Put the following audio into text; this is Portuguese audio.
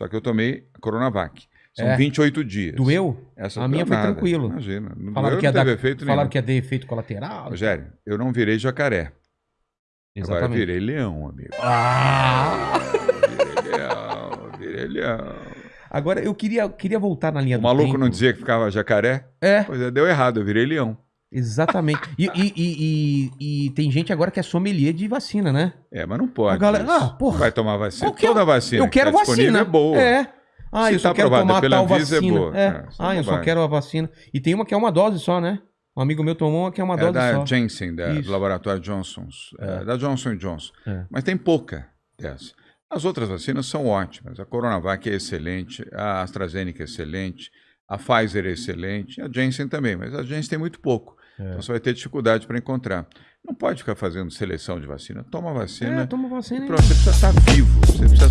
Só que eu tomei a Coronavac. São É. 28 dias. Doeu? Essa A minha foi tranquilo. Imagina. Não Falaram doeu, que, ia dar, efeito falaram nenhum. que ia ter efeito colateral. Rogério, eu não virei jacaré. Agora Exatamente. virei leão, amigo. Ah! Virei leão, virei leão. Agora, eu queria, queria voltar na linha O do maluco tempo. não dizia que ficava jacaré? É, Pois é, deu errado, eu virei leão. Exatamente. E, e, e, e- e tem gente agora que é sommelier de vacina, né? É, mas não pode. A galera- isso. ah, porra. Vai tomar vacina. Qualquer- Toda vacina eu quero que tá vacina. é boa. É. Ah, Se eu só tá quero aprovada tomar pela tal Anvisa, é vacina. boa. É. É, é ah, eu só bobagem. quero a vacina. E tem uma que é uma dose só, né? Um amigo meu tomou uma que é uma É dose da só. Janssen, da, Isso. do laboratório Johnson's. é, da Johnson Johnson. É. Mas tem pouca dessa. As outras vacinas são ótimas. A Coronavac é excelente, a AstraZeneca é excelente, a Pfizer é excelente, a Janssen também, mas a Janssen tem muito pouco. É. Então você vai ter dificuldade para encontrar. Não pode ficar fazendo seleção de vacina. Toma vacina. É, toma vacina. e e- pronto, você precisa estar vivo, você precisa